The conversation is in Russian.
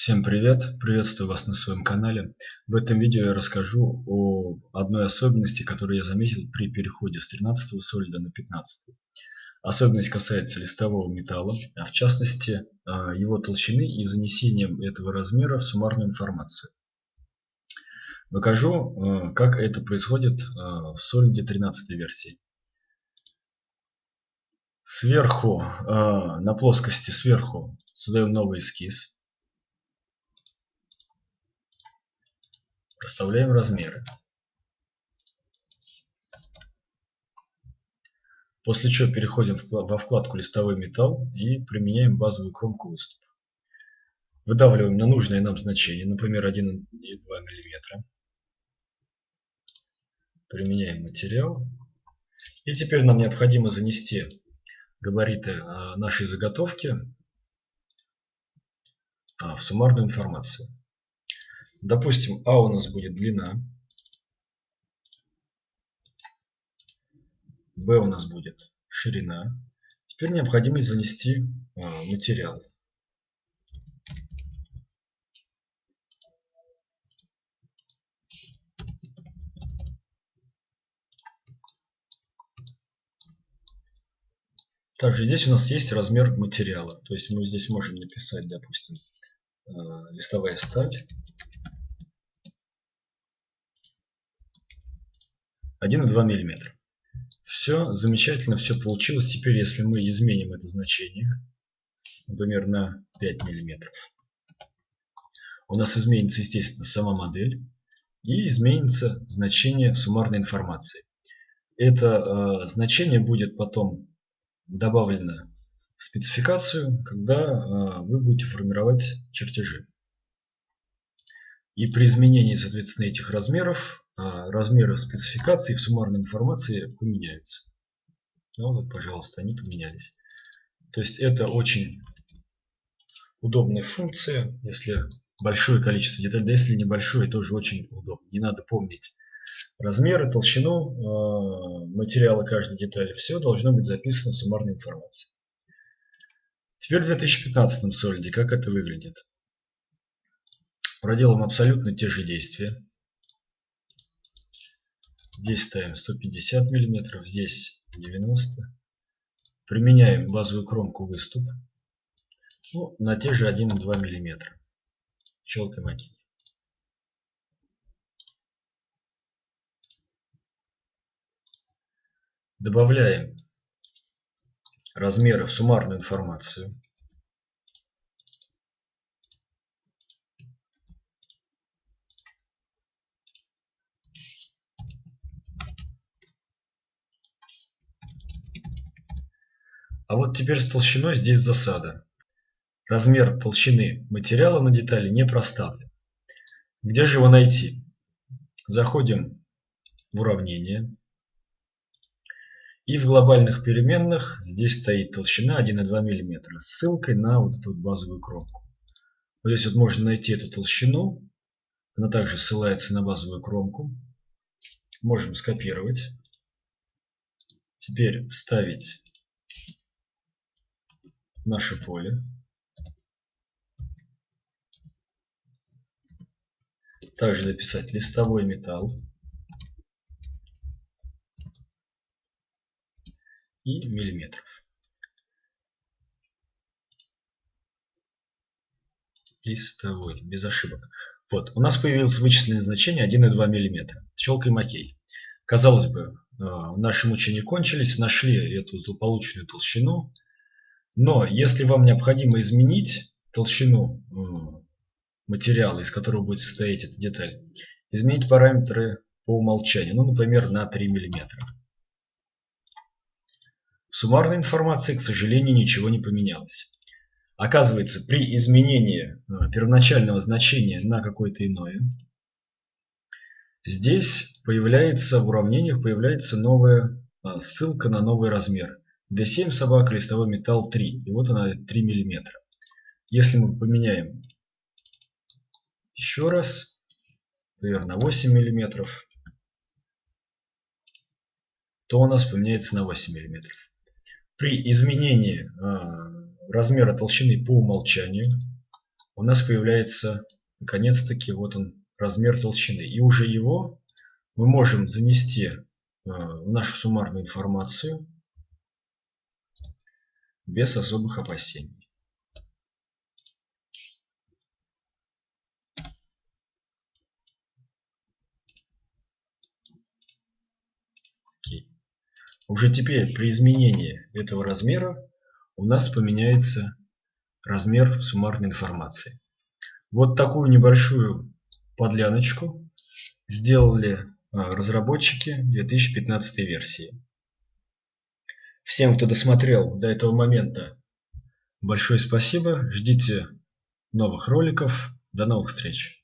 Всем привет! Приветствую вас на своем канале. В этом видео я расскажу о одной особенности, которую я заметил при переходе с 13 солида на 15. Особенность касается листового металла, а в частности а, его толщины и занесением этого размера в суммарную информацию. Покажу, а, как это происходит а, в солиде 13 версии. Сверху, на плоскости сверху создаем новый эскиз. Проставляем размеры. После чего переходим во вкладку «Листовой металл» и применяем базовую кромку выступа. Выдавливаем на нужное нам значение, например 1,2 мм. Применяем материал. И теперь нам необходимо занести габариты а, нашей заготовки а, в суммарную информацию. Допустим, А у нас будет длина. Б у нас будет ширина. Теперь необходимо занести а, материал. Также здесь у нас есть размер материала. То есть мы здесь можем написать, допустим, а, листовая сталь 1,2 мм. Все замечательно, все получилось. Теперь, если мы изменим это значение, например, на 5 мм, у нас изменится, естественно, сама модель и изменится значение суммарной информации. Это э, значение будет потом добавлено в спецификацию, когда э, вы будете формировать чертежи. И при изменении, соответственно, этих размеров размеры спецификации в суммарной информации поменяются. Ну вот, пожалуйста, они поменялись. То есть это очень удобная функция, если большое количество деталей, да если небольшое, тоже очень удобно. Не надо помнить размеры, толщину э, материала каждой детали. Все должно быть записано в суммарной информации. Теперь в 2015 солиде, как это выглядит? Проделаем абсолютно те же действия. Здесь ставим 150 миллиметров, здесь 90. Применяем базовую кромку выступ ну, на те же 1,2 миллиметра. Щелкаем ОК. Добавляем размеры в суммарную информацию. А вот теперь с толщиной здесь засада. Размер толщины материала на детали не проставлен. Где же его найти? Заходим в уравнение. И в глобальных переменных здесь стоит толщина 1,2 мм с ссылкой на вот эту вот базовую кромку. Вот здесь вот можно найти эту толщину. Она также ссылается на базовую кромку. Можем скопировать. Теперь вставить наше поле. Также написать листовой металл. И миллиметров. Листовой, без ошибок. Вот, у нас появилось вычисленное значение 1,2 мм. Щелкаем ОК. Казалось бы, э, наши мучения кончились, нашли эту злополучную толщину. Но если вам необходимо изменить толщину э, материала, из которого будет состоять эта деталь, изменить параметры по умолчанию, ну, например, на 3 мм. В суммарной информации, к сожалению, ничего не поменялось. Оказывается, при изменении э, первоначального значения на какое-то иное, здесь появляется в уравнениях появляется новая э, ссылка на новый размер. D7 собака, листовой металл 3. И вот она 3 миллиметра. Если мы поменяем еще раз, например, на 8 миллиметров, то у нас поменяется на 8 миллиметров. При изменении э, размера толщины по умолчанию у нас появляется наконец-таки вот он размер толщины. И уже его мы можем занести э, в нашу суммарную информацию без особых опасений. Уже теперь при изменении этого размера у нас поменяется размер суммарной информации. Вот такую небольшую подляночку сделали а, разработчики 2015 версии. Всем, кто досмотрел до этого момента, большое спасибо. Ждите новых роликов. До новых встреч.